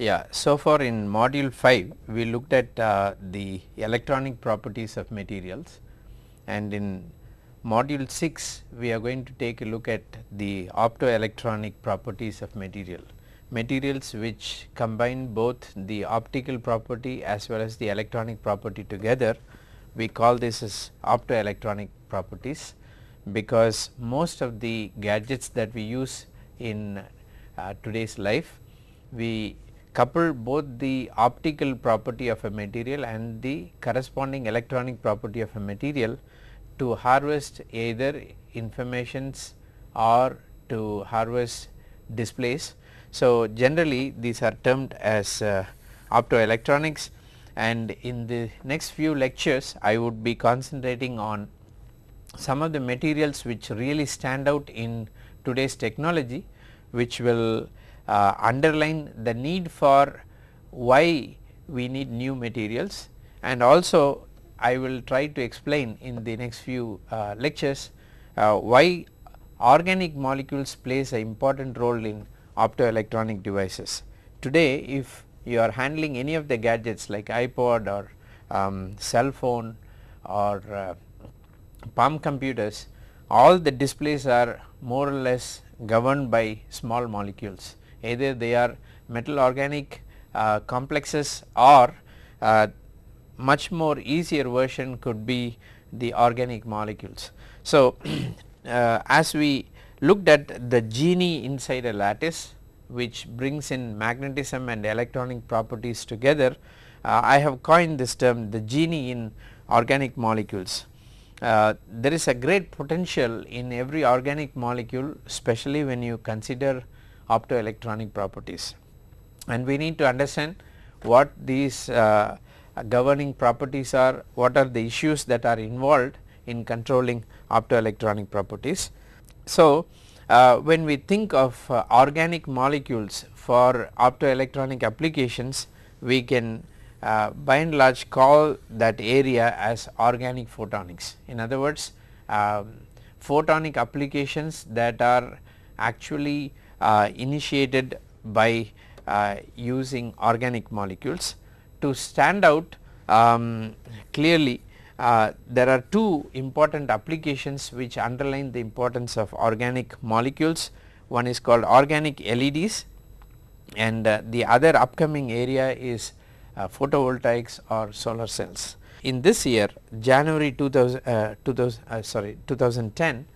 Yeah, so far in module 5 we looked at uh, the electronic properties of materials and in module 6 we are going to take a look at the optoelectronic properties of material. Materials which combine both the optical property as well as the electronic property together we call this as optoelectronic properties because most of the gadgets that we use in uh, today's life we couple both the optical property of a material and the corresponding electronic property of a material to harvest either informations or to harvest displays. So, generally these are termed as uh, optoelectronics and in the next few lectures I would be concentrating on some of the materials which really stand out in today's technology which will uh, underline the need for why we need new materials and also I will try to explain in the next few uh, lectures uh, why organic molecules plays an important role in optoelectronic devices. Today if you are handling any of the gadgets like iPod or um, cell phone or uh, palm computers all the displays are more or less governed by small molecules either they are metal organic uh, complexes or uh, much more easier version could be the organic molecules. So, uh, as we looked at the genie inside a lattice which brings in magnetism and electronic properties together, uh, I have coined this term the genie in organic molecules. Uh, there is a great potential in every organic molecule especially when you consider optoelectronic properties and we need to understand what these uh, governing properties are, what are the issues that are involved in controlling optoelectronic properties. So, uh, when we think of uh, organic molecules for optoelectronic applications we can uh, by and large call that area as organic photonics. In other words um, photonic applications that are actually initiated by uh, using organic molecules. To stand out um, clearly uh, there are two important applications which underline the importance of organic molecules. One is called organic LEDs and uh, the other upcoming area is uh, photovoltaics or solar cells. In this year January 2000, uh, 2000 sorry 2010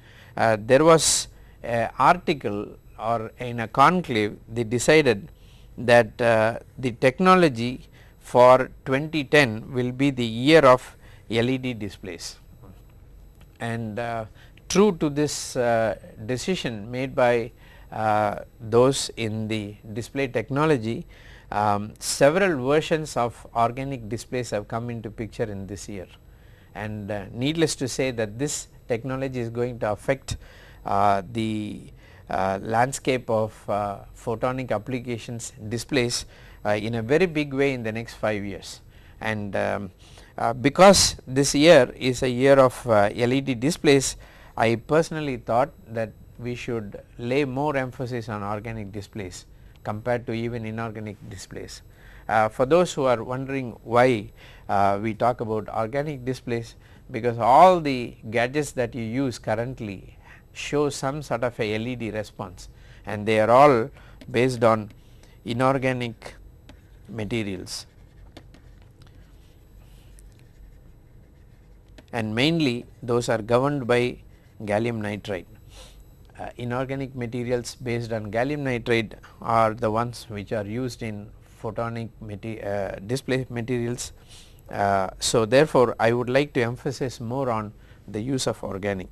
there was an article or in a conclave they decided that uh, the technology for 2010 will be the year of LED displays. And uh, true to this uh, decision made by uh, those in the display technology um, several versions of organic displays have come into picture in this year. And uh, needless to say that this technology is going to affect uh, the landscape of uh, photonic applications displays uh, in a very big way in the next 5 years. And um, because this year is a year of LED displays, I personally thought that we should lay more emphasis on organic displays compared to even inorganic displays. Uh, for those who are wondering why uh, we talk about organic displays because all the gadgets that you use currently show some sort of a LED response and they are all based on inorganic materials and mainly those are governed by gallium nitride. Uh, inorganic materials based on gallium nitride are the ones which are used in photonic uh, display materials. Uh, so, therefore, I would like to emphasize more on the use of organic.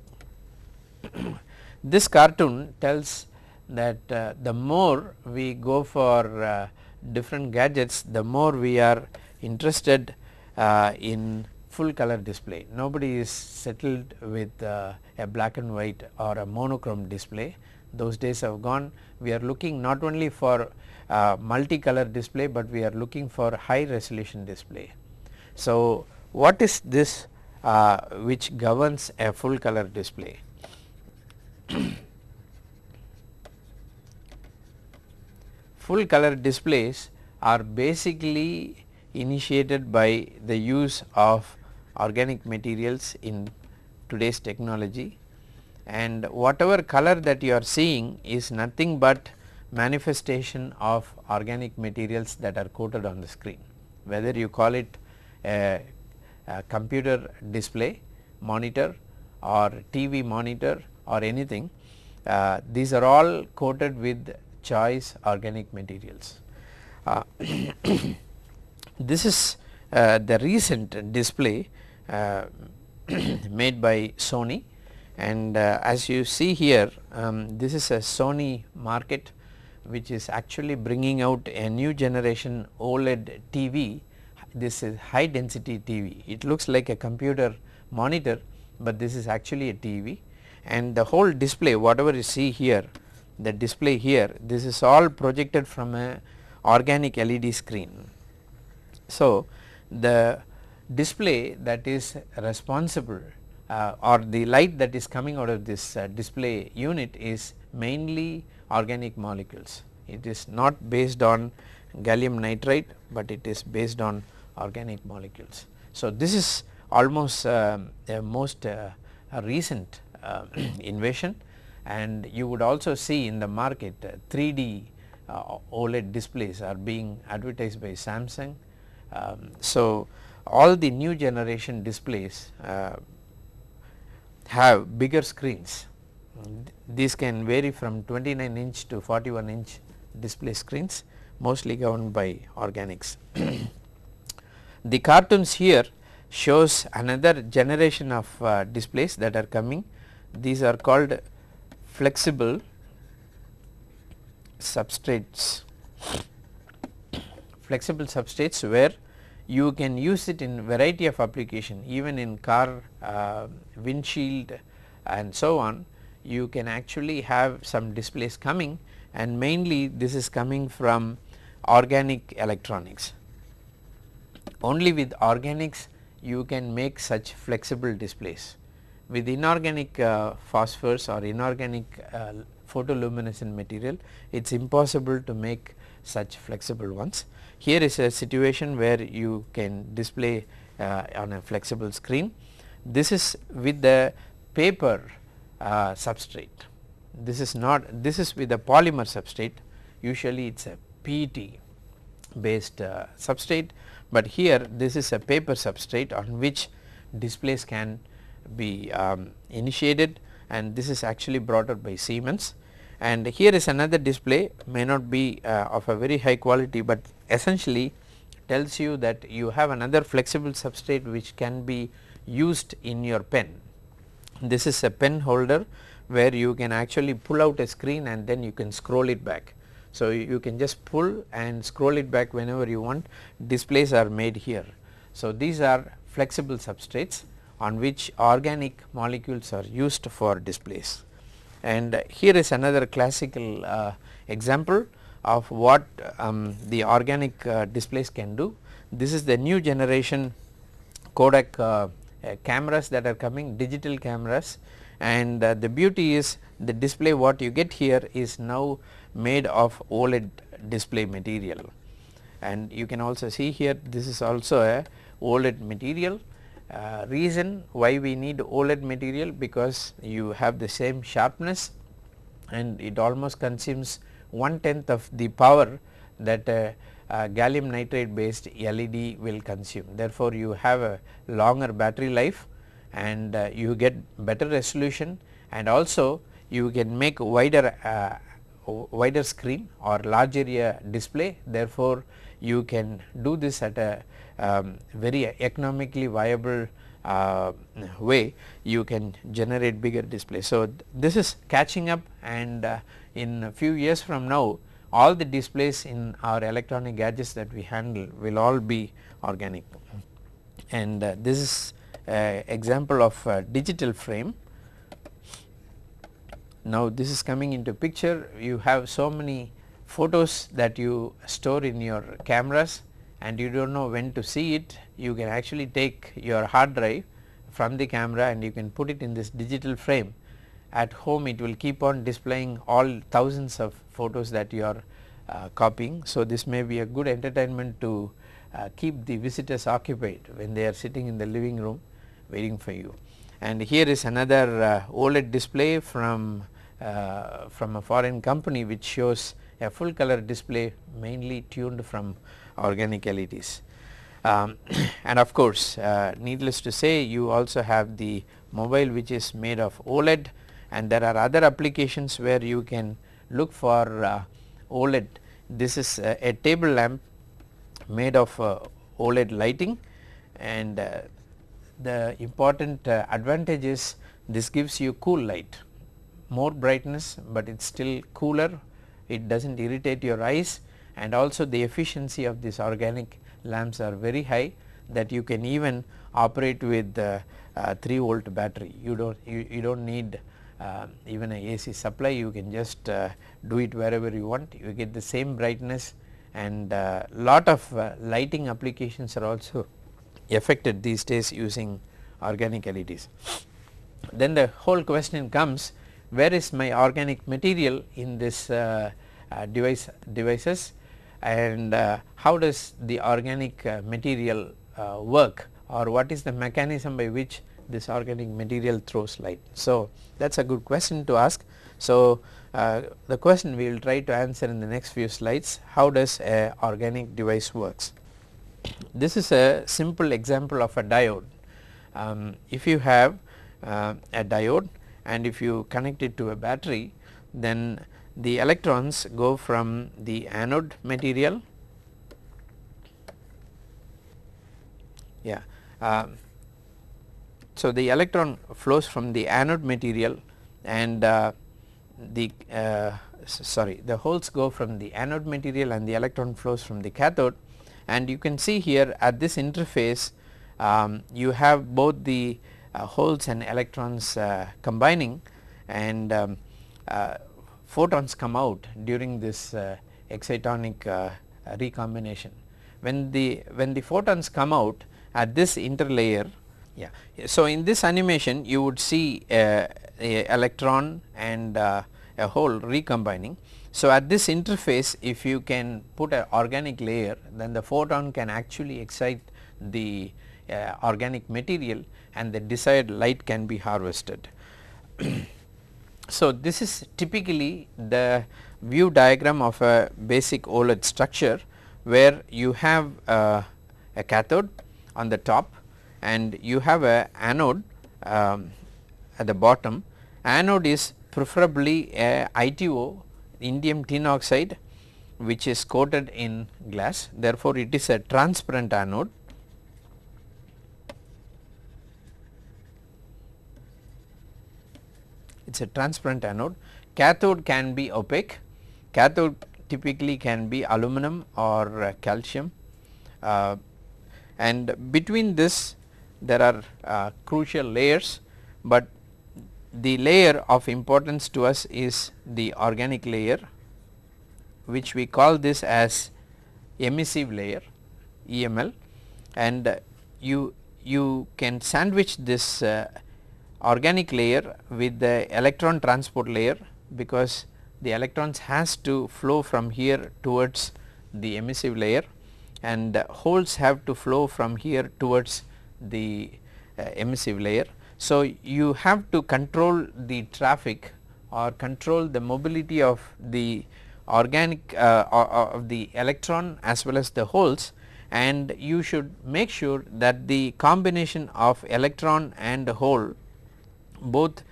this cartoon tells that uh, the more we go for uh, different gadgets the more we are interested uh, in full color display. Nobody is settled with uh, a black and white or a monochrome display those days have gone. We are looking not only for uh, multicolor display, but we are looking for high resolution display. So, what is this uh, which governs a full color display? full color displays are basically initiated by the use of organic materials in today's technology. And whatever color that you are seeing is nothing but manifestation of organic materials that are coated on the screen. Whether you call it a, a computer display monitor or TV monitor or anything uh, these are all coated with choice organic materials. Uh, this is uh, the recent display uh, made by Sony. And uh, as you see here um, this is a Sony market which is actually bringing out a new generation OLED TV this is high density TV it looks like a computer monitor but this is actually a TV and the whole display whatever you see here the display here this is all projected from a organic LED screen. So, the display that is responsible uh, or the light that is coming out of this uh, display unit is mainly organic molecules. It is not based on gallium nitride, but it is based on organic molecules. So, this is almost a most uh, a recent uh, invention and you would also see in the market 3D uh, OLED displays are being advertised by Samsung. Um, so, all the new generation displays uh, have bigger screens. These can vary from 29 inch to 41 inch display screens mostly governed by organics. the cartoons here shows another generation of uh, displays that are coming. These are called flexible substrates, flexible substrates where you can use it in variety of application even in car uh, windshield and so on you can actually have some displays coming and mainly this is coming from organic electronics. Only with organics you can make such flexible displays. With inorganic uh, phosphors or inorganic uh, photoluminescent material it is impossible to make such flexible ones. Here is a situation where you can display uh, on a flexible screen. This is with the paper uh, substrate. This is not this is with a polymer substrate usually it is a PET based uh, substrate, but here this is a paper substrate on which displays can be um, initiated and this is actually brought out by Siemens and here is another display may not be uh, of a very high quality, but essentially tells you that you have another flexible substrate which can be used in your pen. This is a pen holder where you can actually pull out a screen and then you can scroll it back. So, you can just pull and scroll it back whenever you want displays are made here. So, these are flexible substrates on which organic molecules are used for displays. And here is another classical uh, example of what um, the organic uh, displays can do. This is the new generation Kodak uh, uh cameras that are coming digital cameras. And uh, the beauty is the display what you get here is now made of OLED display material. And you can also see here this is also a OLED material uh, reason why we need OLED material because you have the same sharpness and it almost consumes one tenth of the power that a, a gallium nitride based LED will consume. Therefore, you have a longer battery life and uh, you get better resolution and also you can make wider uh, wider screen or large area display therefore, you can do this at a um, very economically viable uh, way you can generate bigger display. So, th this is catching up and uh, in a few years from now all the displays in our electronic gadgets that we handle will all be organic and uh, this is example of digital frame. Now, this is coming into picture you have so many photos that you store in your cameras and you do not know when to see it, you can actually take your hard drive from the camera and you can put it in this digital frame. At home it will keep on displaying all thousands of photos that you are uh, copying. So, this may be a good entertainment to uh, keep the visitors occupied when they are sitting in the living room waiting for you. And here is another uh, OLED display from uh, from a foreign company which shows a full color display mainly tuned from organic LEDs. Um, and of course, uh, needless to say you also have the mobile which is made of OLED and there are other applications where you can look for uh, OLED. This is a, a table lamp made of uh, OLED lighting and uh, the important uh, advantage is this gives you cool light more brightness, but it is still cooler it does not irritate your eyes and also the efficiency of these organic lamps are very high that you can even operate with uh, uh, 3 volt battery. You do not you, you do not need uh, even a AC supply. You can just uh, do it wherever you want. You get the same brightness and uh, lot of uh, lighting applications are also affected these days using organic LEDs. Then the whole question comes where is my organic material in this device devices and uh, how does the organic uh, material uh, work or what is the mechanism by which this organic material throws light. So, that is a good question to ask. So, uh, the question we will try to answer in the next few slides how does a organic device works. This is a simple example of a diode. Um, if you have uh, a diode and if you connect it to a battery then the electrons go from the anode material yeah uh, so the electron flows from the anode material and uh, the uh, sorry the holes go from the anode material and the electron flows from the cathode. And you can see here at this interface um, you have both the uh, holes and electrons uh, combining. And um, uh, photons come out during this uh, excitonic uh, recombination. When the when the photons come out at this interlayer yeah so in this animation you would see a, a electron and uh, a hole recombining. So, at this interface if you can put an organic layer then the photon can actually excite the organic material and the desired light can be harvested. so, this is typically the view diagram of a basic OLED structure where you have uh, a cathode on the top and you have a anode um, at the bottom. Anode is preferably a ITO indium tin oxide which is coated in glass therefore, it is a transparent anode. It is a transparent anode. Cathode can be opaque, cathode typically can be aluminum or uh, calcium. Uh, and between this there are uh, crucial layers, but the layer of importance to us is the organic layer which we call this as emissive layer EML and uh, you you can sandwich this uh, organic layer with the electron transport layer because the electrons has to flow from here towards the emissive layer and holes have to flow from here towards the uh, emissive layer. So, you have to control the traffic or control the mobility of the organic uh, of the electron as well as the holes and you should make sure that the combination of electron and hole both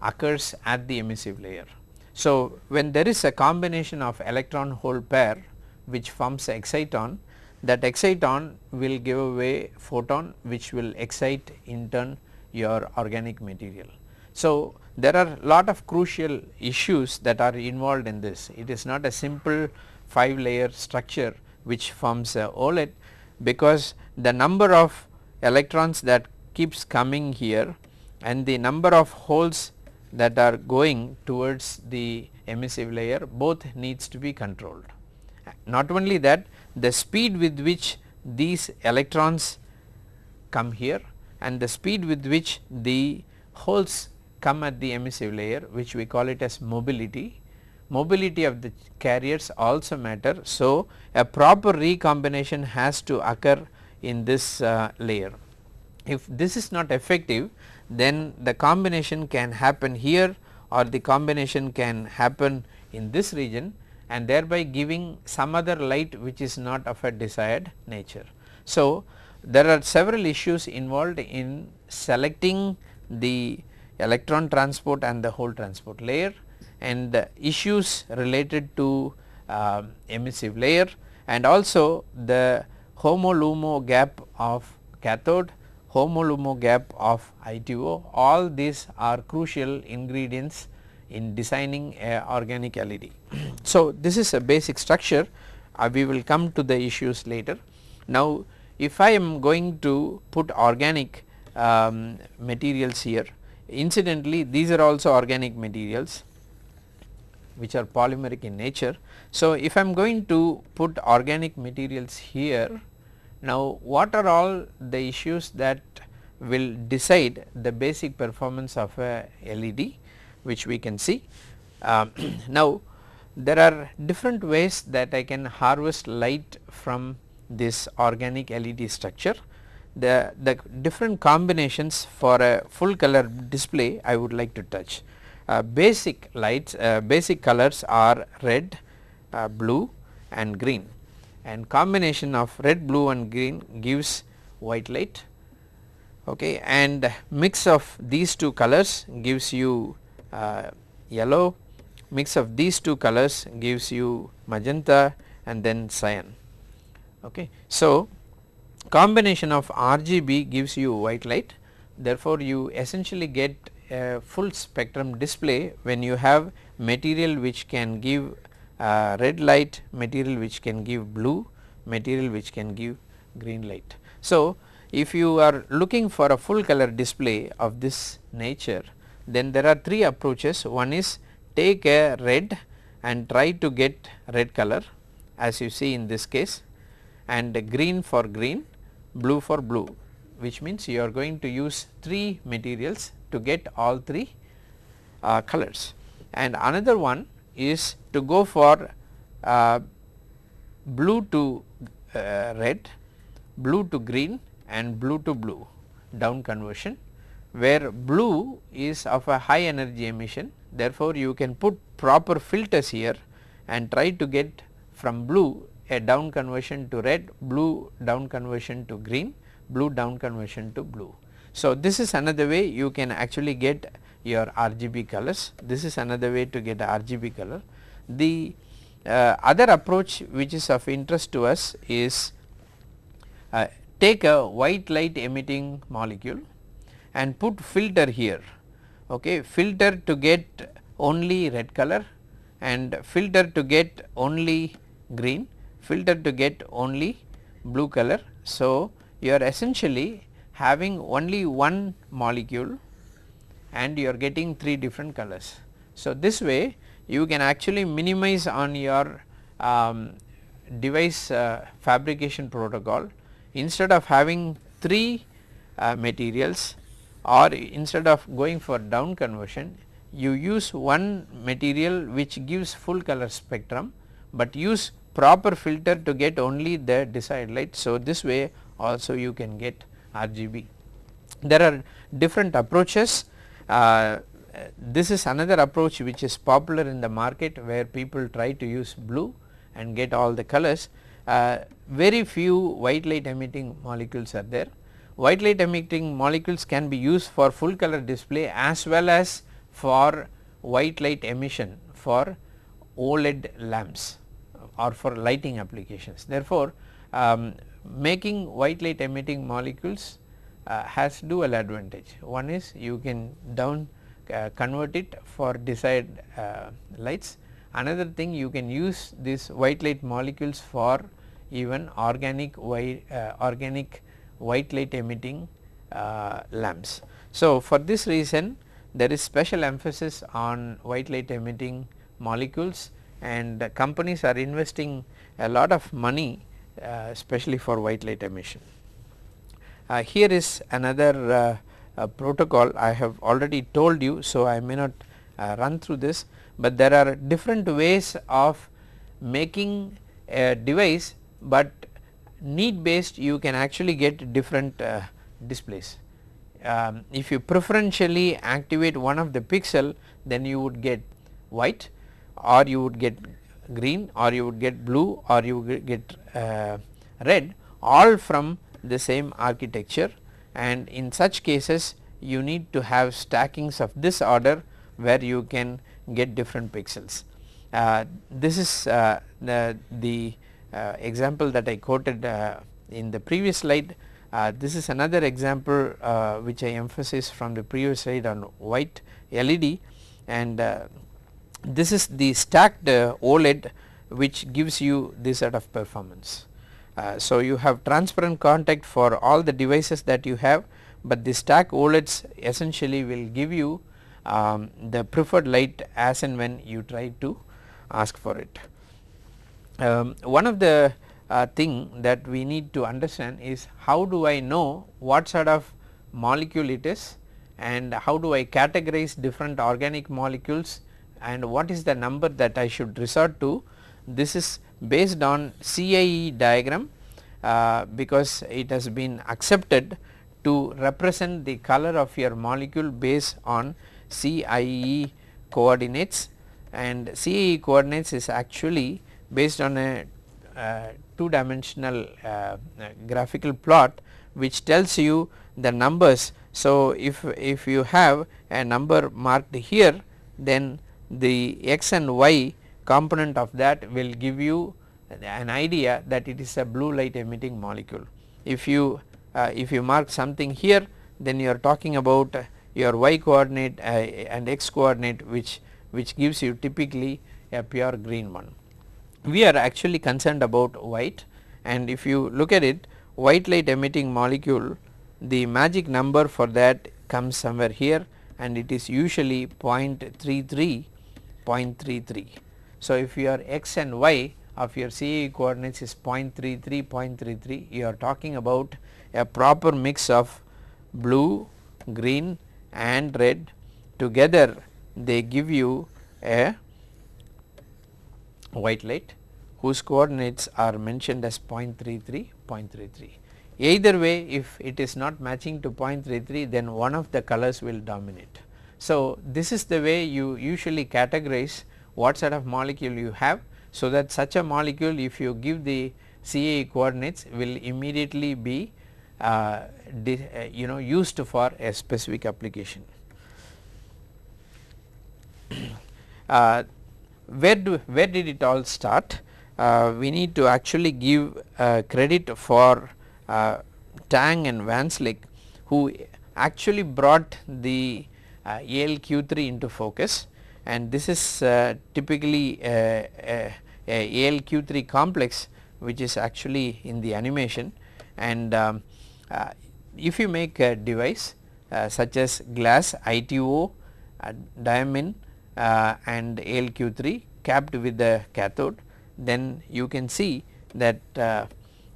occurs at the emissive layer. So, when there is a combination of electron hole pair which forms exciton that exciton will give away photon which will excite in turn your organic material. So, there are lot of crucial issues that are involved in this. It is not a simple 5 layer structure which forms a OLED because the number of electrons that keeps coming here and the number of holes that are going towards the emissive layer both needs to be controlled. Not only that the speed with which these electrons come here and the speed with which the holes come at the emissive layer which we call it as mobility. mobility of the carriers also matter. So, a proper recombination has to occur in this uh, layer. If this is not effective then the combination can happen here or the combination can happen in this region and thereby giving some other light which is not of a desired nature. So, there are several issues involved in selecting the electron transport and the hole transport layer and the issues related to uh, emissive layer and also the HOMO-LUMO gap of cathode, HOMO-LUMO gap of ITO all these are crucial ingredients in designing a organic LED. so, this is a basic structure uh, we will come to the issues later. Now, if I am going to put organic um, materials here incidentally these are also organic materials which are polymeric in nature. So, if I am going to put organic materials here now what are all the issues that will decide the basic performance of a LED which we can see. Um, now there are different ways that I can harvest light from this organic LED structure. The, the different combinations for a full color display I would like to touch. Uh, basic lights, uh, basic colors are red, uh, blue and green and combination of red, blue and green gives white light okay, and mix of these two colors gives you uh, yellow, mix of these two colors gives you magenta and then cyan. Okay. So, combination of RGB gives you white light therefore, you essentially get a full spectrum display when you have material which can give uh, red light, material which can give blue, material which can give green light. So, if you are looking for a full color display of this nature then there are three approaches one is take a red and try to get red color as you see in this case and green for green, blue for blue which means you are going to use 3 materials to get all 3 uh, colors. And another one is to go for uh, blue to uh, red, blue to green and blue to blue down conversion where blue is of a high energy emission therefore, you can put proper filters here and try to get from blue a down conversion to red, blue down conversion to green, blue down conversion to blue. So, this is another way you can actually get your RGB colors, this is another way to get RGB color. The uh, other approach which is of interest to us is uh, take a white light emitting molecule and put filter here okay filter to get only red color and filter to get only green filter to get only blue color. So, you are essentially having only one molecule and you are getting 3 different colors. So, this way you can actually minimize on your um, device uh, fabrication protocol instead of having 3 uh, materials or instead of going for down conversion you use one material which gives full color spectrum, but use proper filter to get only the desired light. So, this way also you can get RGB. There are different approaches. Uh, this is another approach which is popular in the market where people try to use blue and get all the colors. Uh, very few white light emitting molecules are there. White light emitting molecules can be used for full color display as well as for white light emission for OLED lamps or for lighting applications. Therefore, um, making white light emitting molecules uh, has dual advantage. One is you can down uh, convert it for desired uh, lights. Another thing you can use these white light molecules for even organic white uh, organic white light emitting uh, lamps. So, for this reason there is special emphasis on white light emitting molecules and companies are investing a lot of money uh, especially for white light emission. Uh, here is another uh, protocol I have already told you. So, I may not uh, run through this, but there are different ways of making a device, but need based you can actually get different uh, displays. Um, if you preferentially activate one of the pixel then you would get white or you would get green or you would get blue or you would get uh, red all from the same architecture and in such cases you need to have stackings of this order where you can get different pixels. Uh, this is uh, the, the uh, example that I quoted uh, in the previous slide. Uh, this is another example uh, which I emphasize from the previous slide on white LED and this is the stacked OLED which gives you this sort of performance. Uh, so, you have transparent contact for all the devices that you have, but the stack OLEDs essentially will give you um, the preferred light as and when you try to ask for it. Um, one of the uh, thing that we need to understand is how do I know what sort of molecule it is and how do I categorize different organic molecules and what is the number that I should resort to. This is based on CIE diagram uh, because it has been accepted to represent the color of your molecule based on CIE coordinates and CIE coordinates is actually based on a uh, two dimensional uh, graphical plot which tells you the numbers. So, if, if you have a number marked here then the x and y component of that will give you an idea that it is a blue light emitting molecule. If you uh, if you mark something here then you are talking about your y coordinate uh, and x coordinate which which gives you typically a pure green one. We are actually concerned about white and if you look at it white light emitting molecule the magic number for that comes somewhere here and it is usually 0.33 0.33. So, if your x and y of your CIE coordinates is 0.33 0.33 you are talking about a proper mix of blue, green and red together they give you a white light whose coordinates are mentioned as 0.33 0.33. Either way if it is not matching to 0.33 then one of the colors will dominate. So, this is the way you usually categorize what sort of molecule you have. So, that such a molecule if you give the CIE coordinates will immediately be uh, uh, you know used for a specific application. Uh, where do where did it all start? Uh, we need to actually give uh, credit for uh, Tang and Van Slyke who actually brought the uh, ALQ3 into focus and this is uh, typically a, a, a, ALQ3 complex which is actually in the animation. And um, uh, if you make a device uh, such as glass ITO, uh, diamine uh, and ALQ3 capped with the cathode then you can see that uh,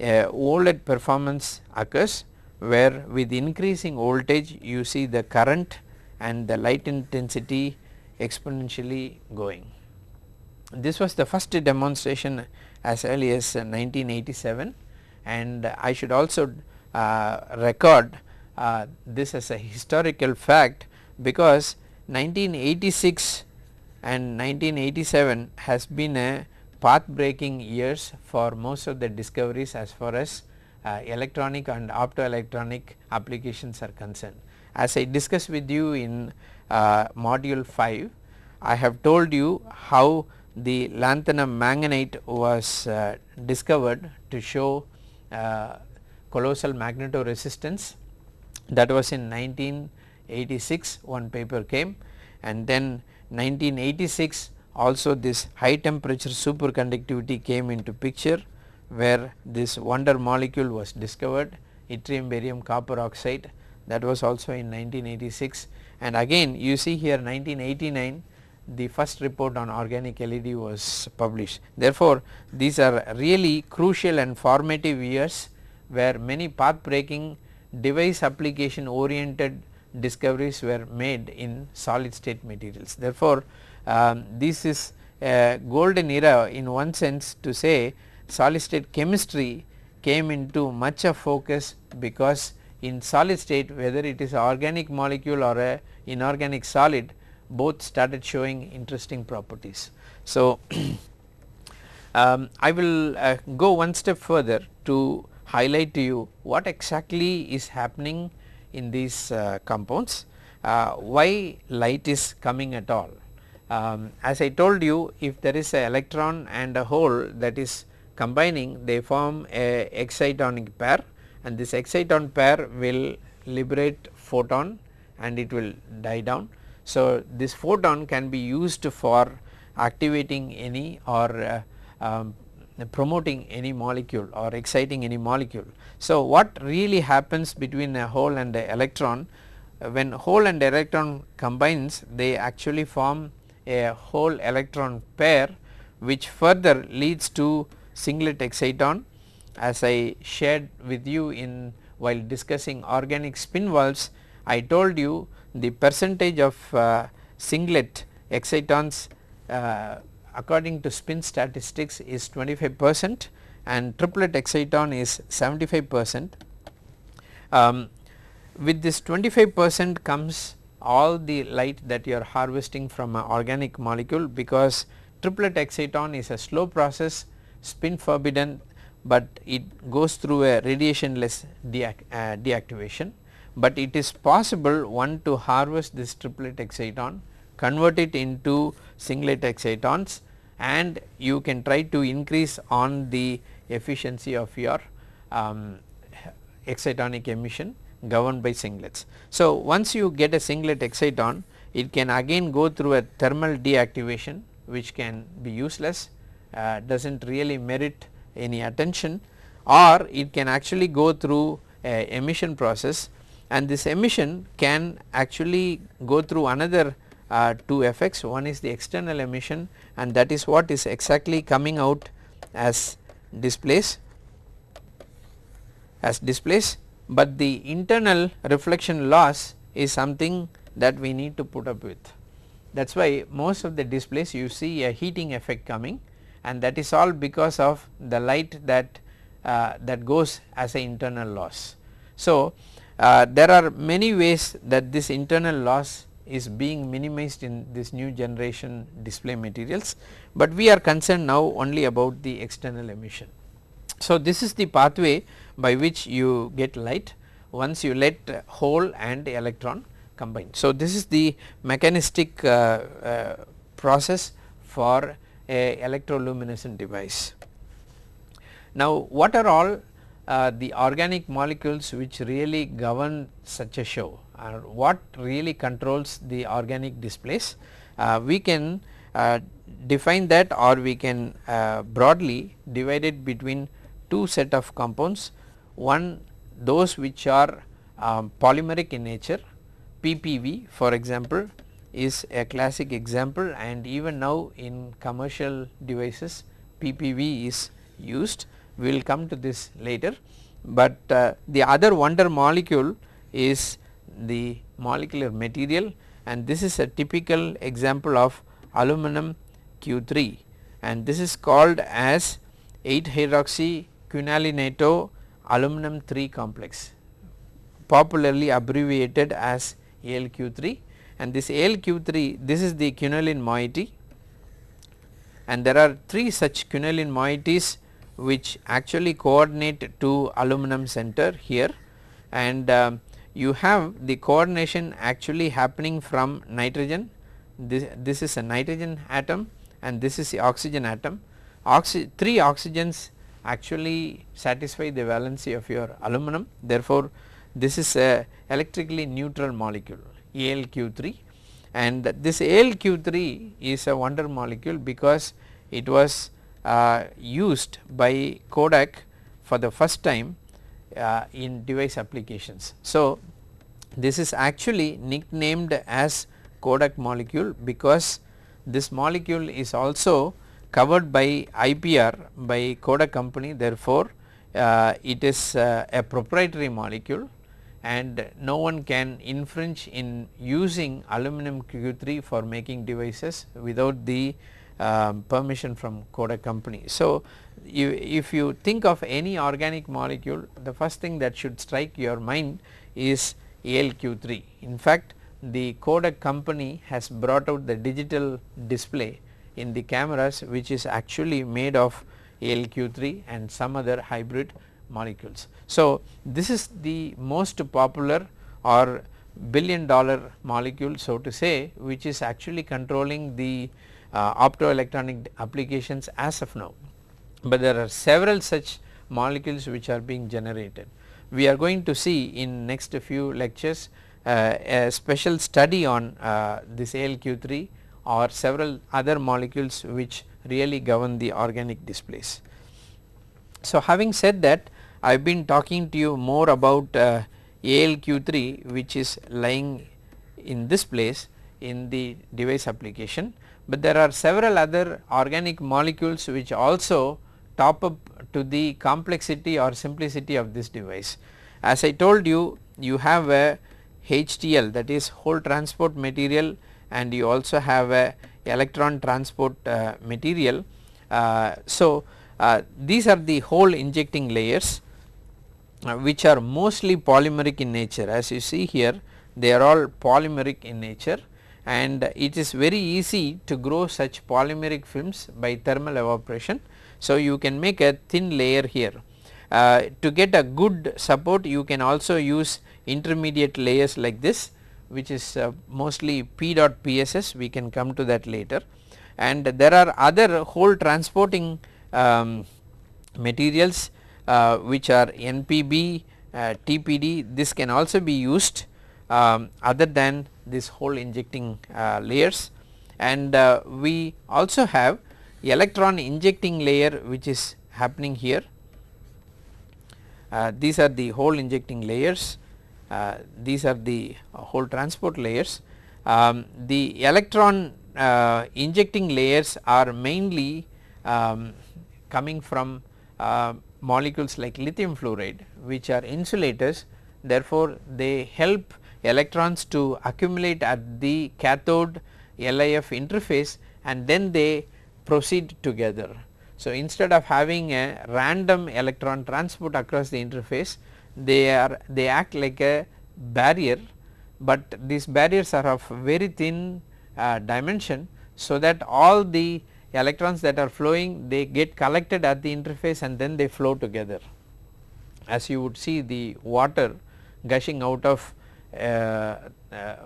OLED performance occurs where with increasing voltage you see the current and the light intensity exponentially going. This was the first demonstration as early as 1987 and I should also uh, record uh, this as a historical fact because 1986 and 1987 has been a path breaking years for most of the discoveries as far as uh, electronic and optoelectronic applications are concerned. As I discussed with you in uh, module 5, I have told you how the lanthanum manganite was uh, discovered to show uh, colossal magnetoresistance. That was in 1986 one paper came. And then 1986 also this high temperature superconductivity came into picture where this wonder molecule was discovered yttrium barium copper oxide that was also in 1986 and again you see here 1989 the first report on organic LED was published. Therefore, these are really crucial and formative years where many path breaking device application oriented discoveries were made in solid state materials. Therefore, um, this is a golden era in one sense to say solid state chemistry came into much of focus because in solid state whether it is organic molecule or a inorganic solid both started showing interesting properties. So, um, I will uh, go one step further to highlight to you what exactly is happening in these uh, compounds, uh, why light is coming at all. Um, as I told you if there is a electron and a hole that is combining they form a excitonic pair and this exciton pair will liberate photon and it will die down. So, this photon can be used for activating any or uh, um, promoting any molecule or exciting any molecule. So, what really happens between a hole and a electron uh, when hole and electron combines they actually form a hole electron pair which further leads to singlet exciton as I shared with you in while discussing organic spin valves I told you the percentage of uh, singlet excitons uh, according to spin statistics is 25 percent and triplet exciton is 75 percent. Um, with this 25 percent comes all the light that you are harvesting from an organic molecule because triplet exciton is a slow process spin forbidden but it goes through a radiationless deac uh, deactivation but it is possible one to harvest this triplet exciton convert it into singlet excitons and you can try to increase on the efficiency of your um, excitonic emission governed by singlets. So, once you get a singlet exciton it can again go through a thermal deactivation which can be useless uh, does not really merit any attention or it can actually go through a emission process and this emission can actually go through another uh, two effects. One is the external emission and that is what is exactly coming out as displays as displays. But the internal reflection loss is something that we need to put up with. That is why most of the displays you see a heating effect coming and that is all because of the light that uh, that goes as a internal loss. So, uh, there are many ways that this internal loss is being minimized in this new generation display materials, but we are concerned now only about the external emission. So, this is the pathway by which you get light once you let hole and electron combine. So, this is the mechanistic uh, uh, process for a electroluminescent device. Now, what are all uh, the organic molecules which really govern such a show or what really controls the organic displays. Uh, we can uh, define that or we can uh, broadly divide it between two set of compounds. One those which are um, polymeric in nature PPV for example is a classic example and even now in commercial devices PPV is used. We will come to this later. But uh, the other wonder molecule is the molecular material and this is a typical example of aluminum Q3 and this is called as 8 hydroxy quinolinato aluminum 3 complex popularly abbreviated as ALQ3 and this ALQ3 this is the quinoline moiety. And there are 3 such quinoline moieties which actually coordinate to aluminum center here. And uh, you have the coordination actually happening from nitrogen. This, this is a nitrogen atom and this is the oxygen atom. Oxy 3 oxygens actually satisfy the valency of your aluminum. Therefore this is a electrically neutral molecule AlQ3 and this AlQ3 is a wonder molecule because it was uh, used by Kodak for the first time uh, in device applications. So, this is actually nicknamed as Kodak molecule because this molecule is also covered by IPR by Kodak company. Therefore, uh, it is uh, a proprietary molecule and no one can infringe in using aluminum Q3 for making devices without the um, permission from Kodak company. So, you, if you think of any organic molecule the first thing that should strike your mind is ALQ3. In fact, the Kodak company has brought out the digital display in the cameras which is actually made of ALQ3 and some other hybrid molecules. So, this is the most popular or billion dollar molecule so to say which is actually controlling the uh, optoelectronic applications as of now, but there are several such molecules which are being generated. We are going to see in next few lectures uh, a special study on uh, this ALQ3 or several other molecules which really govern the organic displays. So, having said that I have been talking to you more about uh, ALQ3 which is lying in this place in the device application, but there are several other organic molecules which also top up to the complexity or simplicity of this device. As I told you, you have a HTL that is hole transport material and you also have a electron transport uh, material. Uh, so, uh, these are the hole injecting layers which are mostly polymeric in nature as you see here they are all polymeric in nature and it is very easy to grow such polymeric films by thermal evaporation. So, you can make a thin layer here. Uh, to get a good support you can also use intermediate layers like this which is uh, mostly PEDOT:PSS we can come to that later and there are other hole transporting um, materials uh, which are NPB, uh, TPD this can also be used um, other than this hole injecting uh, layers and uh, we also have electron injecting layer which is happening here. Uh, these are the hole injecting layers, uh, these are the hole transport layers. Um, the electron injecting layers are mainly um, coming from molecules like lithium fluoride which are insulators therefore, they help electrons to accumulate at the cathode LIF interface and then they proceed together. So, instead of having a random electron transport across the interface they are they act like a barrier, but these barriers are of very thin uh, dimension. So, that all the electrons that are flowing they get collected at the interface and then they flow together. As you would see the water gushing out of uh, uh,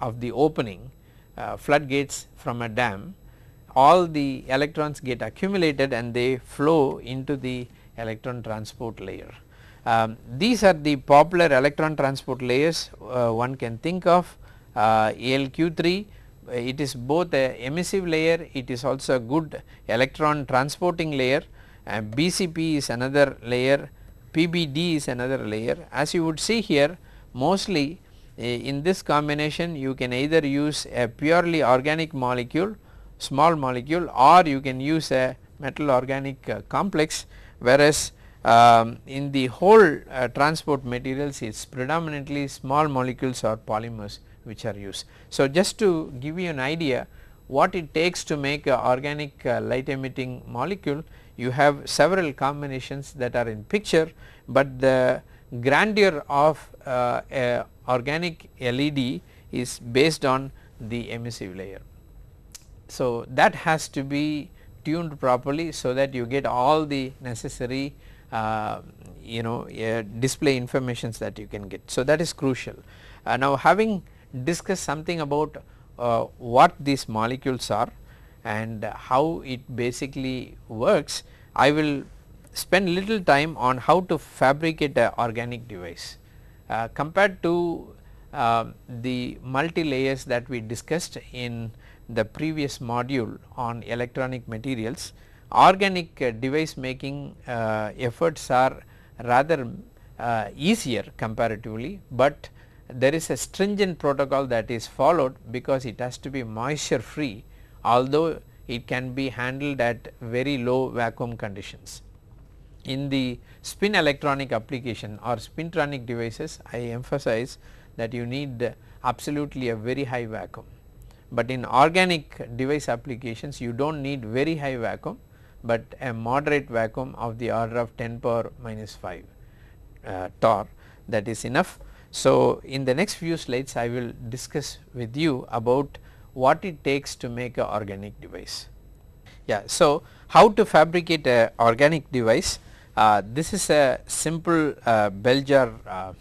of the opening uh, floodgates from a dam all the electrons get accumulated and they flow into the electron transport layer. Um, these are the popular electron transport layers uh, one can think of uh, ALQ3 it is both a emissive layer it is also a good electron transporting layer and BCP is another layer PBD is another layer. As you would see here mostly eh, in this combination you can either use a purely organic molecule small molecule or you can use a metal organic uh, complex. Whereas um, in the hole uh, transport materials it is predominantly small molecules or polymers which are used. So, just to give you an idea what it takes to make a organic uh, light emitting molecule you have several combinations that are in picture, but the grandeur of uh, organic LED is based on the emissive layer. So, that has to be tuned properly so that you get all the necessary uh, you know uh, display informations that you can get. So, that is crucial. Uh, now having discuss something about uh, what these molecules are and how it basically works, I will spend little time on how to fabricate a organic device. Uh, compared to uh, the multi layers that we discussed in the previous module on electronic materials, organic uh, device making uh, efforts are rather uh, easier comparatively, but there is a stringent protocol that is followed because it has to be moisture free although it can be handled at very low vacuum conditions. In the spin electronic application or spintronic devices I emphasize that you need absolutely a very high vacuum. But in organic device applications you do not need very high vacuum, but a moderate vacuum of the order of 10 power minus 5 uh, torr that is enough. So, in the next few slides I will discuss with you about what it takes to make a organic device. Yeah, so how to fabricate a organic device? Uh, this is a simple uh, bell jar uh,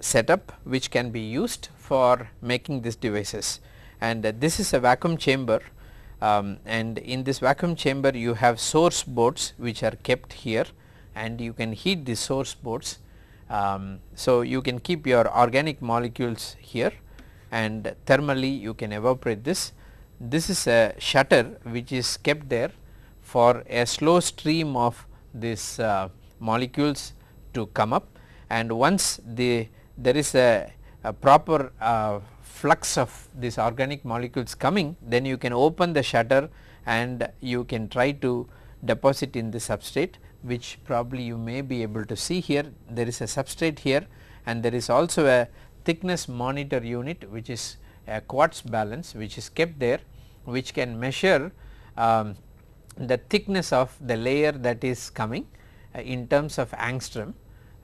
setup which can be used for making these devices and this is a vacuum chamber um, and in this vacuum chamber you have source boats which are kept here and you can heat the source boats. Um, so, you can keep your organic molecules here and thermally you can evaporate this. This is a shutter which is kept there for a slow stream of these uh, molecules to come up and once the there is a, a proper uh, flux of these organic molecules coming then you can open the shutter and you can try to deposit in the substrate which probably you may be able to see here there is a substrate here and there is also a thickness monitor unit which is a quartz balance which is kept there which can measure um, the thickness of the layer that is coming uh, in terms of angstrom,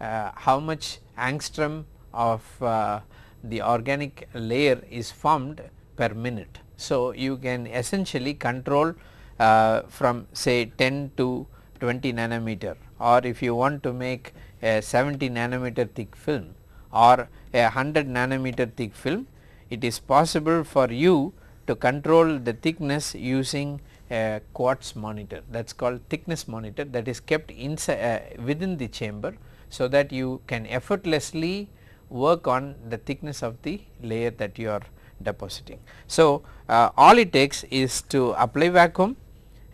uh, how much angstrom of uh, the organic layer is formed per minute. So, you can essentially control uh, from say 10 to 20 nanometer or if you want to make a 70 nanometer thick film or a 100 nanometer thick film, it is possible for you to control the thickness using a quartz monitor that is called thickness monitor that is kept inside uh, within the chamber. So, that you can effortlessly work on the thickness of the layer that you are depositing. So, uh, all it takes is to apply vacuum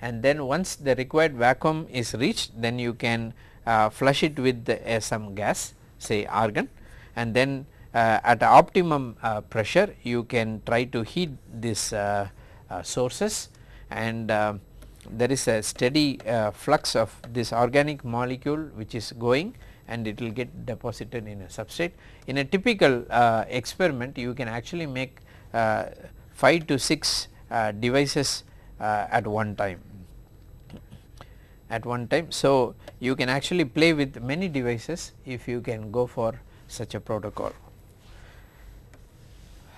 and then once the required vacuum is reached then you can uh, flush it with the, some gas say argon. And then uh, at optimum uh, pressure you can try to heat these uh, sources. And there is a steady flux of this organic molecule which is going and it will get deposited in a substrate. In a typical uh, experiment you can actually make uh, 5 to 6 uh, devices at one time at one time. So, you can actually play with many devices if you can go for such a protocol.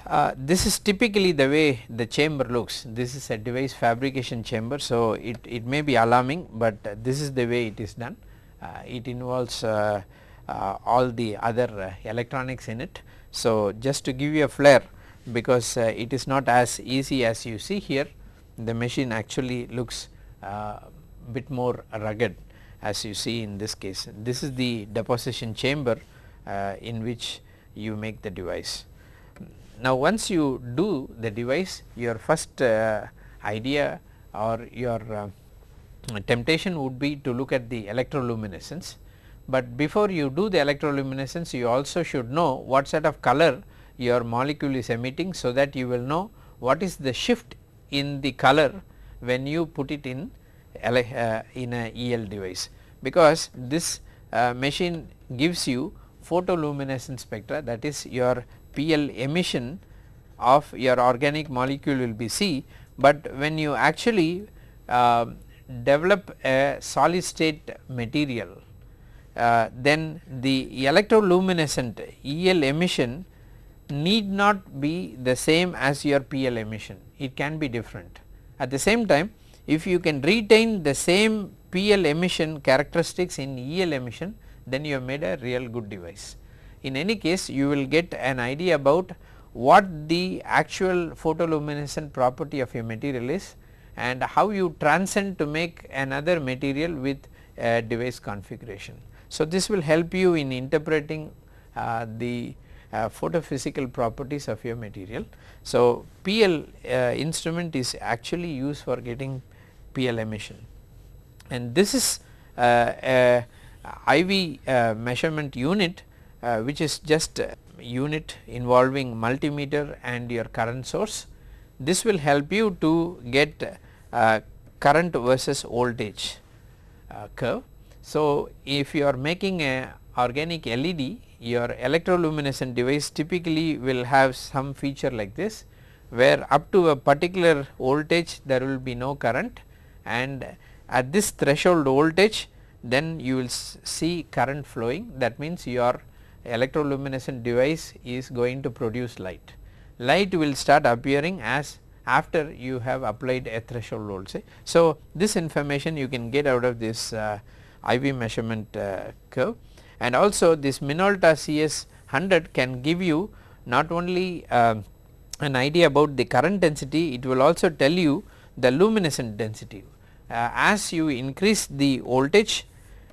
Uh, this is typically the way the chamber looks this is a device fabrication chamber. So, it, it may be alarming, but uh, this is the way it is done uh, it involves uh, uh, all the other electronics in it. So, just to give you a flare because it is not as easy as you see here the machine actually looks bit more rugged as you see in this case. This is the deposition chamber in which you make the device. Now, once you do the device your first uh, idea or your uh, temptation would be to look at the electroluminescence, but before you do the electroluminescence you also should know what sort of color your molecule is emitting. So, that you will know what is the shift in the color when you put it in uh, in a EL device, because this uh, machine gives you photoluminescence spectra that is your PL emission of your organic molecule will be C, but when you actually uh, develop a solid state material uh, then the electroluminescent EL emission need not be the same as your PL emission, it can be different. At the same time if you can retain the same PL emission characteristics in EL emission then you have made a real good device. In any case you will get an idea about what the actual photoluminescent property of your material is and how you transcend to make another material with a device configuration. So, this will help you in interpreting uh, the uh, photophysical properties of your material. So, PL uh, instrument is actually used for getting PL emission and this is uh, a IV uh, measurement unit uh, which is just unit involving multimeter and your current source. This will help you to get uh, current versus voltage uh, curve. So, if you are making a organic LED your electroluminescent device typically will have some feature like this where up to a particular voltage there will be no current and at this threshold voltage then you will see current flowing that means your electroluminescent device is going to produce light. Light will start appearing as after you have applied a threshold voltage. So, this information you can get out of this uh, IV measurement uh, curve and also this Minolta CS 100 can give you not only uh, an idea about the current density it will also tell you the luminescent density. Uh, as you increase the voltage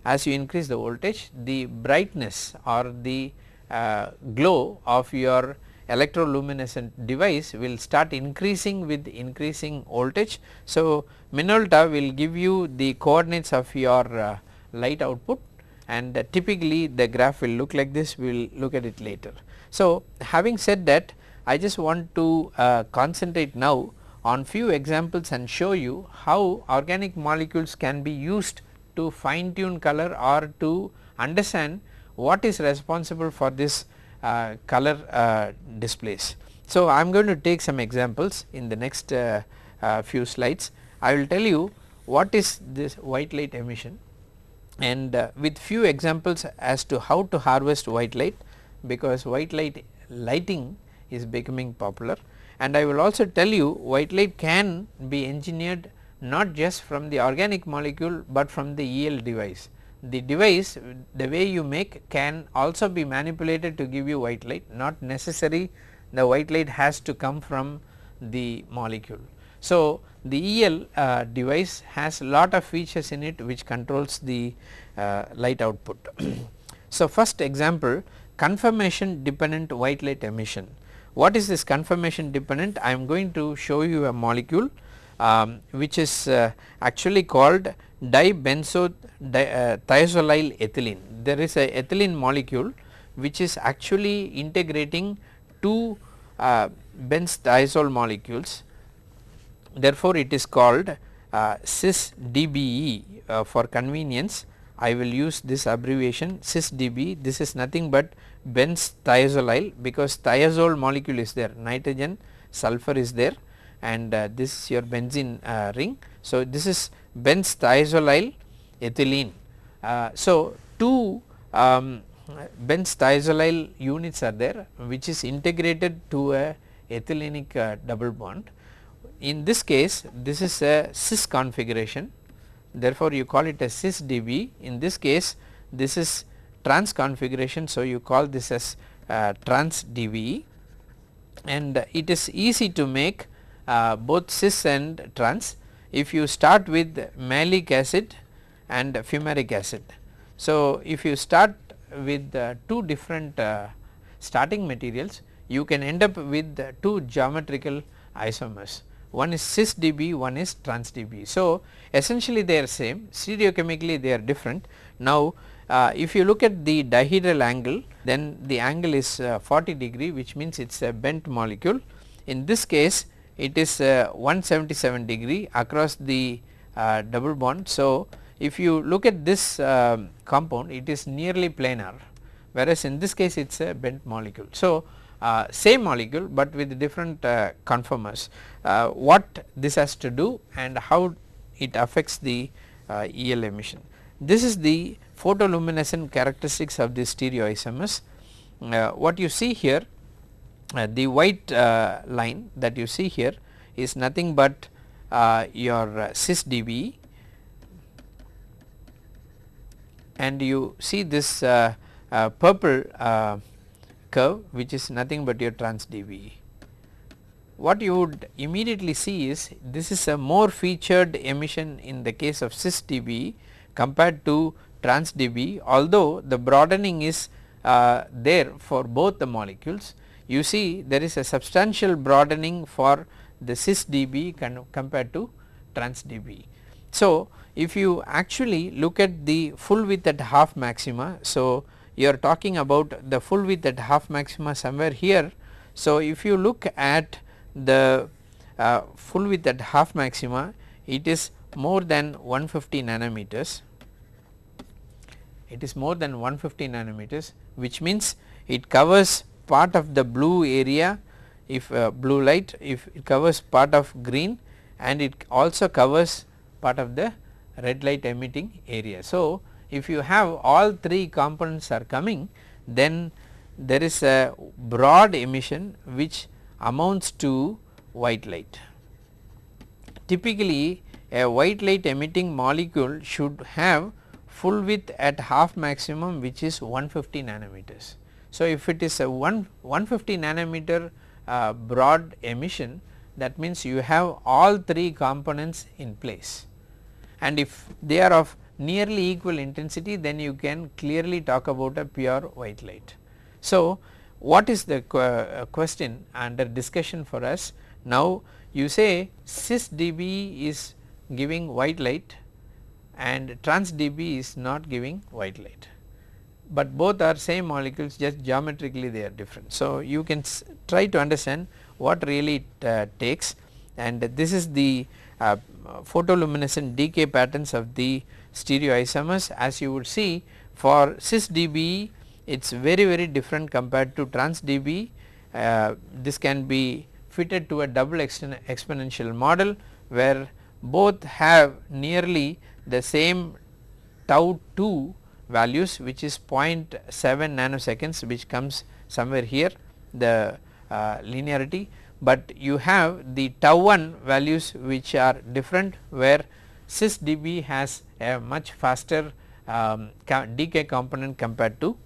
as you increase the voltage the brightness or the uh, glow of your electroluminescent device will start increasing with increasing voltage. So, Minolta will give you the coordinates of your uh, light output and uh, typically the graph will look like this we will look at it later. So, having said that I just want to uh, concentrate now on few examples and show you how organic molecules can be used to fine tune color or to understand what is responsible for this uh, color uh, displays. So, I am going to take some examples in the next uh, uh, few slides. I will tell you what is this white light emission and uh, with few examples as to how to harvest white light because white light lighting is becoming popular and I will also tell you white light can be engineered not just from the organic molecule, but from the EL device. The device the way you make can also be manipulated to give you white light not necessary the white light has to come from the molecule. So, the EL uh, device has lot of features in it which controls the uh, light output. so, first example conformation dependent white light emission. What is this conformation dependent? I am going to show you a molecule um, which is uh, actually called dibenzo di, uh, ethylene. There is a ethylene molecule which is actually integrating two uh, benz thiazole molecules therefore, it is called uh, cis DBE uh, for convenience I will use this abbreviation cis DB this is nothing but benz thiazolyl because thiazole molecule is there nitrogen sulfur is there and uh, this is your benzene uh, ring. So, this is benz thiazolyl ethylene. Uh, so, two um, benz thiazolyl units are there which is integrated to a ethylenic uh, double bond in this case this is a cis configuration therefore, you call it a cis dB in this case this is trans configuration. So, you call this as uh, trans dB and it is easy to make uh, both cis and trans if you start with maleic acid and fumaric acid. So, if you start with uh, two different uh, starting materials you can end up with two geometrical isomers one is cis dB, one is trans dB. So, essentially they are same stereochemically they are different. Now, uh, if you look at the dihedral angle then the angle is uh, 40 degree which means it is a bent molecule. In this case it is uh, 177 degree across the uh, double bond. So, if you look at this um, compound it is nearly planar whereas in this case it is a bent molecule. So, uh, same molecule, but with different uh, conformers. What this has to do and how it affects the EL emission. This is the photoluminescent characteristics of the stereoisomers. Uh, what you see here uh, the white uh, line that you see here is nothing but uh, your cis dB and you see this uh, purple curve which is nothing but your trans dB. What you would immediately see is this is a more featured emission in the case of cis dB compared to trans dB although the broadening is uh, there for both the molecules you see there is a substantial broadening for the cis dB compared to trans dB. So, if you actually look at the full width at half maxima. So, you are talking about the full width at half maxima somewhere here. So, if you look at the uh, full width at half maxima it is more than 150 nanometers it is more than 150 nanometers which means it covers part of the blue area if uh, blue light if it covers part of green and it also covers part of the red light emitting area. So, if you have all three components are coming then there is a broad emission which amounts to white light. Typically a white light emitting molecule should have full width at half maximum which is 150 nanometers. So, if it is a 1 150 nanometer uh, broad emission that means you have all three components in place and if they are of nearly equal intensity then you can clearly talk about a pure white light. So, what is the uh, question under discussion for us now you say cis dB is giving white light and trans dB is not giving white light. But both are same molecules just geometrically they are different. So, you can try to understand what really it uh, takes. And this is the uh, photoluminescent decay patterns of the stereoisomers. As you would see for cis dB it is very very different compared to trans dB uh, this can be fitted to a double exponential model where both have nearly the same tau 2 values which is 0.7 nanoseconds which comes somewhere here the uh, linearity, but you have the tau 1 values which are different where cis dB has a much faster um, decay component compared to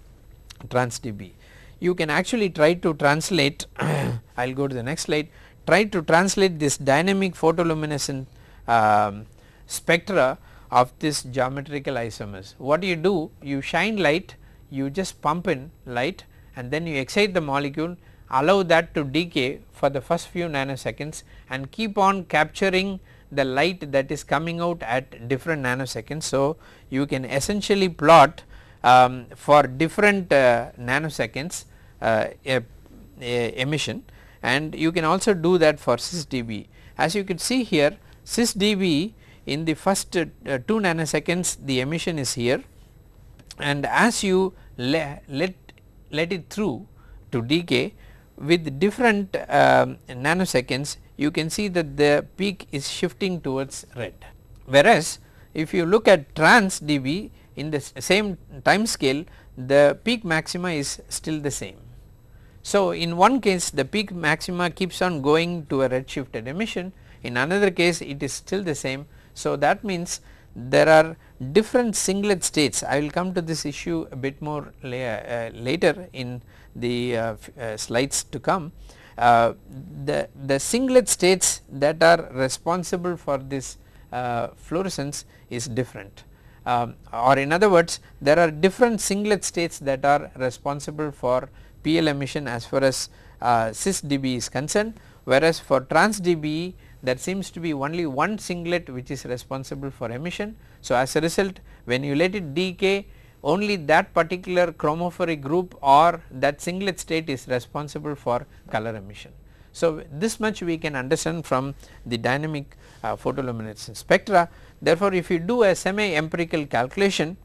trans dB. You can actually try to translate I will go to the next slide try to translate this dynamic photoluminescent um, spectra of this geometrical isomers. What you do? You shine light, you just pump in light and then you excite the molecule allow that to decay for the first few nanoseconds and keep on capturing the light that is coming out at different nanoseconds. So, you can essentially plot um, for different uh, nanoseconds uh, a, a emission and you can also do that for cis dB. As you can see here cis dB in the first uh, 2 nanoseconds the emission is here and as you le let let it through to decay with different uh, nanoseconds you can see that the peak is shifting towards red. Whereas, if you look at trans dB in the same time scale the peak maxima is still the same. So, in one case the peak maxima keeps on going to a red shifted emission in another case it is still the same so, that means there are different singlet states I will come to this issue a bit more la uh, later in the uh, uh, slides to come. The, the singlet states that are responsible for this fluorescence is different um, or in other words there are different singlet states that are responsible for PL emission as far as uh, cis dB is concerned whereas for trans dB there seems to be only one singlet which is responsible for emission. So, as a result when you let it decay only that particular chromophoric group or that singlet state is responsible for color emission. So, this much we can understand from the dynamic uh, photoluminescence spectra. Therefore, if you do a semi empirical calculation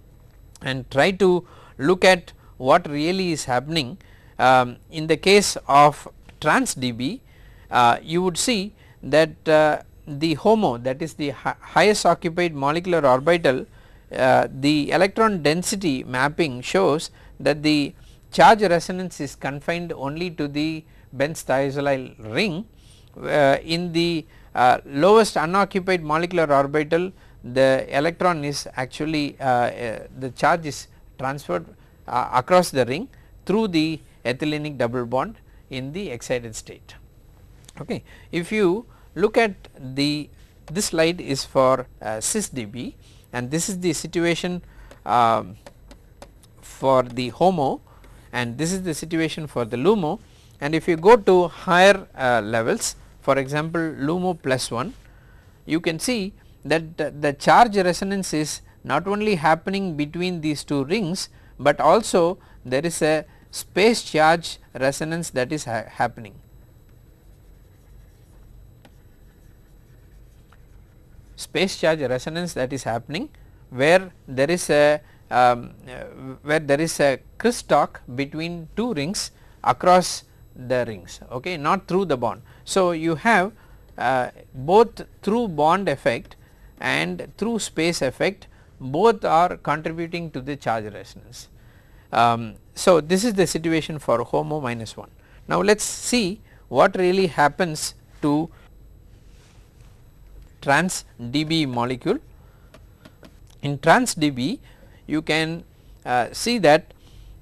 and try to look at what really is happening um, in the case of trans dB uh, you would see that uh, the HOMO that is the highest occupied molecular orbital uh, the electron density mapping shows that the charge resonance is confined only to the Benzene thiazolyl ring uh, in the uh, lowest unoccupied molecular orbital the electron is actually uh, uh, the charge is transferred across the ring through the ethylenic double bond in the excited state. Okay. If you look at the this slide is for uh, cis dB and this is the situation um, for the HOMO and this is the situation for the LUMO and if you go to higher uh, levels for example LUMO plus 1 you can see that the charge resonance is not only happening between these two rings, but also there is a space charge resonance that is ha happening. Space charge resonance that is happening where there is a um, where there is a crosstalk between two rings across the rings okay not through the bond. So, you have uh, both through bond effect and through space effect both are contributing to the charge resonance. Um, so, this is the situation for HOMO minus 1. Now, let us see what really happens to trans dB molecule. In trans dB you can uh, see that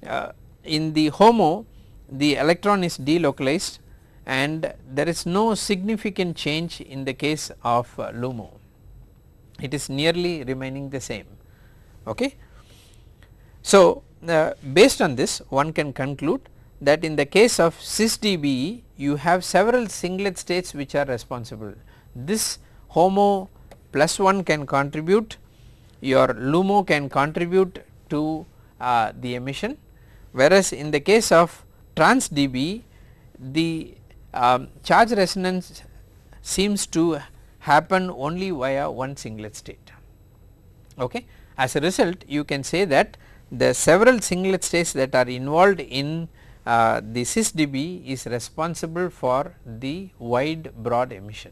uh, in the HOMO the electron is delocalized and there is no significant change in the case of uh, LUMO it is nearly remaining the same. Okay. So, uh, based on this one can conclude that in the case of cis DBE you have several singlet states which are responsible. This HOMO plus 1 can contribute, your LUMO can contribute to uh, the emission whereas in the case of trans DB the um, charge resonance seems to happen only via one singlet state. Okay. As a result you can say that the several singlet states that are involved in uh, the cis dB is responsible for the wide broad emission.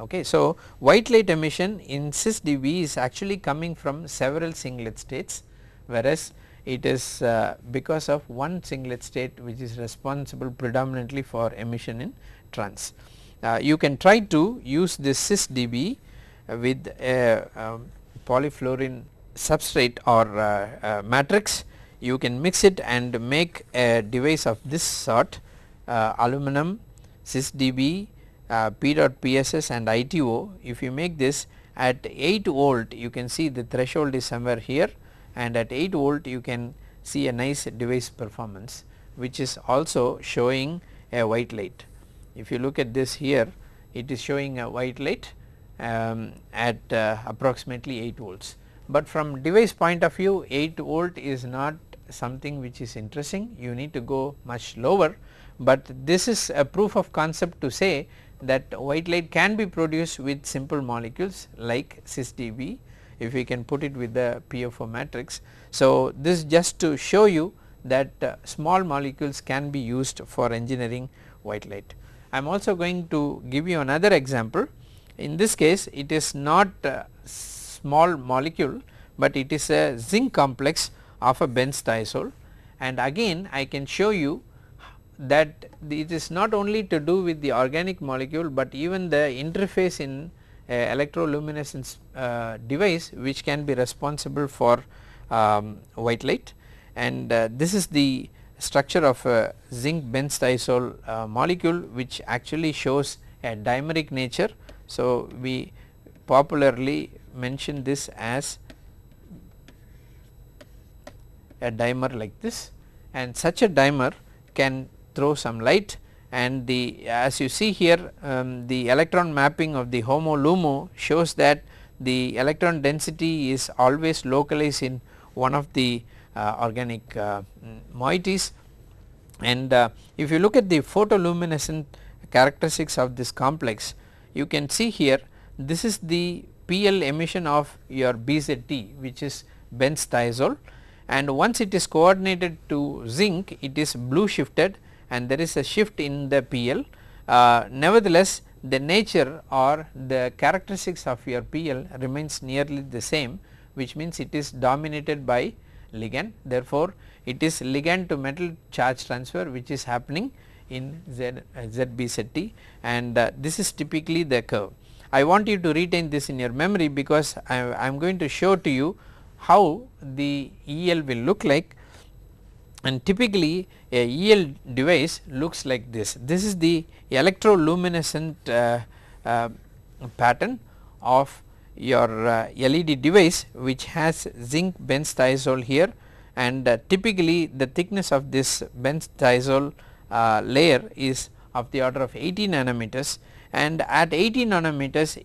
Okay. So, white light emission in cis dB is actually coming from several singlet states whereas it is uh, because of one singlet state which is responsible predominantly for emission in trans. Uh, you can try to use this cis dB with a um, polyfluorene substrate or uh, uh, matrix you can mix it and make a device of this sort uh, aluminum cis dB uh, PEDOT:PSS and ITO if you make this at 8 volt you can see the threshold is somewhere here and at 8 volt you can see a nice device performance which is also showing a white light. If you look at this here it is showing a white light um, at uh, approximately 8 volts, but from device point of view 8 volt is not something which is interesting. You need to go much lower, but this is a proof of concept to say that white light can be produced with simple molecules like cis dB if we can put it with the PFO matrix. So, this just to show you that uh, small molecules can be used for engineering white light. I am also going to give you another example in this case it is not small molecule, but it is a zinc complex of a benzthiazole and again I can show you that it is not only to do with the organic molecule, but even the interface in electroluminescence uh, device which can be responsible for um, white light and uh, this is the structure of a zinc benzthiazole uh, molecule which actually shows a dimeric nature. So, we popularly mention this as a dimer like this and such a dimer can throw some light and the as you see here um, the electron mapping of the HOMO LUMO shows that the electron density is always localized in one of the uh, organic uh, moieties. And uh, if you look at the photoluminescent characteristics of this complex you can see here this is the PL emission of your BZT which is benzthiazole and once it is coordinated to zinc it is blue shifted and there is a shift in the PL. Uh, nevertheless, the nature or the characteristics of your PL remains nearly the same which means it is dominated by ligand. Therefore, it is ligand to metal charge transfer which is happening in Z, uh, and uh, this is typically the curve. I want you to retain this in your memory because I am going to show to you how the EL will look like and typically a EL device looks like this. This is the electroluminescent uh, uh, pattern of your uh, LED device which has zinc benzthiazole here and uh, typically the thickness of this benzthiazole uh, layer is of the order of 80 nanometers and at 80 nanometers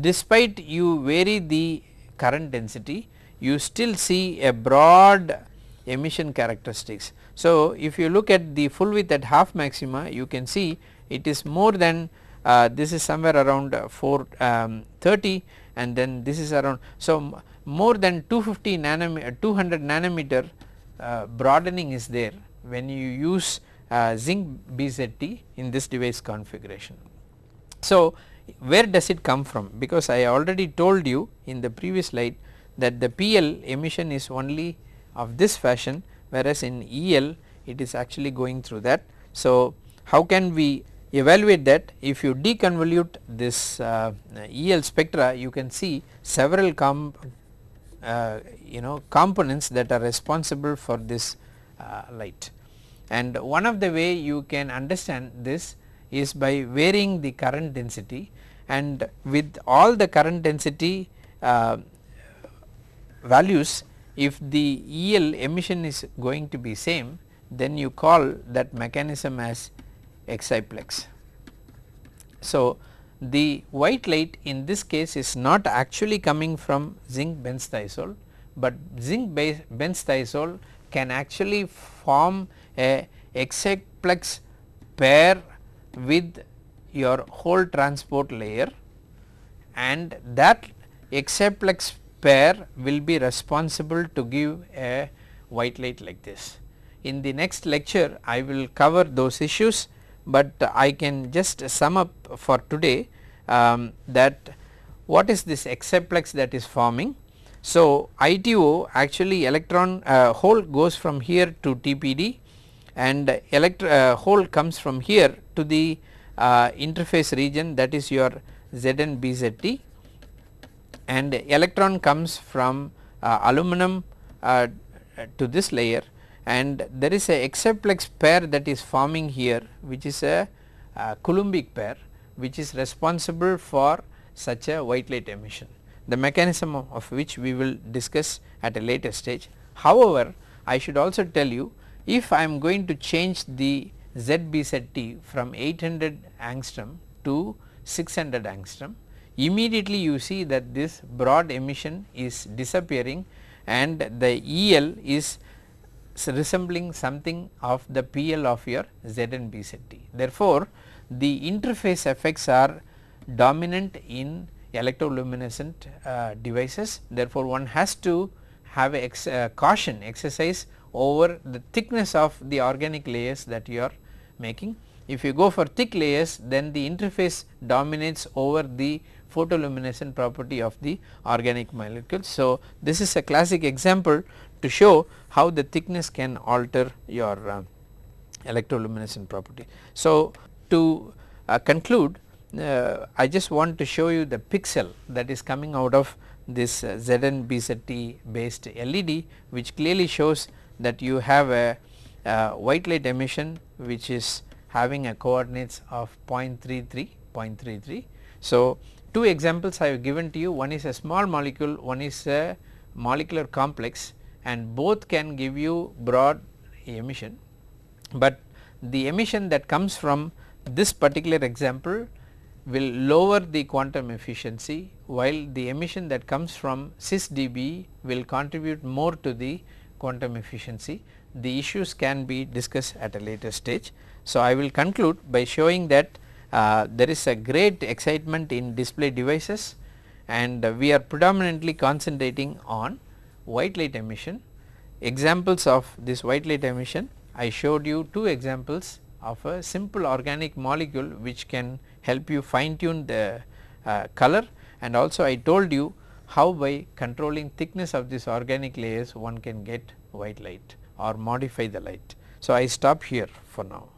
despite you vary the current density you still see a broad emission characteristics. So, if you look at the full width at half maxima you can see it is more than uh, this is somewhere around uh, 430 um, and then this is around. So, more than 250 nanometer 200 nanometer uh, broadening is there when you use uh, zinc BZT in this device configuration. So, where does it come from because I already told you in the previous slide that the PL emission is only of this fashion whereas in EL it is actually going through that. So, how can we evaluate that? If you deconvolute this uh, EL spectra you can see several uh, you know components that are responsible for this uh, light. And one of the way you can understand this is by varying the current density. And with all the current density uh, values if the EL emission is going to be same then you call that mechanism as exciplex. So, the white light in this case is not actually coming from zinc benzthiazole, but zinc benzthiazole can actually form a exciplex pair with your hole transport layer and that exciplex pair will be responsible to give a white light like this. In the next lecture I will cover those issues, but I can just sum up for today um, that what is this exciplex that is forming. So, ITO actually electron uh, hole goes from here to TPD and electro uh, hole comes from here to the uh, interface region that is your ZnBZT and electron comes from uh, aluminum uh, to this layer and there is a exciplex pair that is forming here which is a, a Coulombic pair which is responsible for such a white light emission the mechanism of, of which we will discuss at a later stage. However, I should also tell you if I am going to change the ZBZT from 800 angstrom to 600 angstrom immediately you see that this broad emission is disappearing and the EL is resembling something of the PL of your ZnBZT. Therefore, the interface effects are dominant in electroluminescent uh, devices. Therefore, one has to have a ex, uh, caution exercise over the thickness of the organic layers that you are making. If you go for thick layers then the interface dominates over the photoluminescent property of the organic molecules. So, this is a classic example to show how the thickness can alter your uh, electroluminescent property. So, to uh, conclude uh, I just want to show you the pixel that is coming out of this uh, ZN BZT based LED which clearly shows that you have a uh, white light emission which is having a coordinates of 0.33 0.33. So, two examples I have given to you one is a small molecule one is a molecular complex and both can give you broad emission, but the emission that comes from this particular example will lower the quantum efficiency while the emission that comes from cis dB will contribute more to the quantum efficiency. The issues can be discussed at a later stage. So, I will conclude by showing that uh, there is a great excitement in display devices and uh, we are predominantly concentrating on white light emission. Examples of this white light emission I showed you two examples of a simple organic molecule which can help you fine tune the uh, color and also I told you how by controlling thickness of this organic layers one can get white light or modify the light. So, I stop here for now.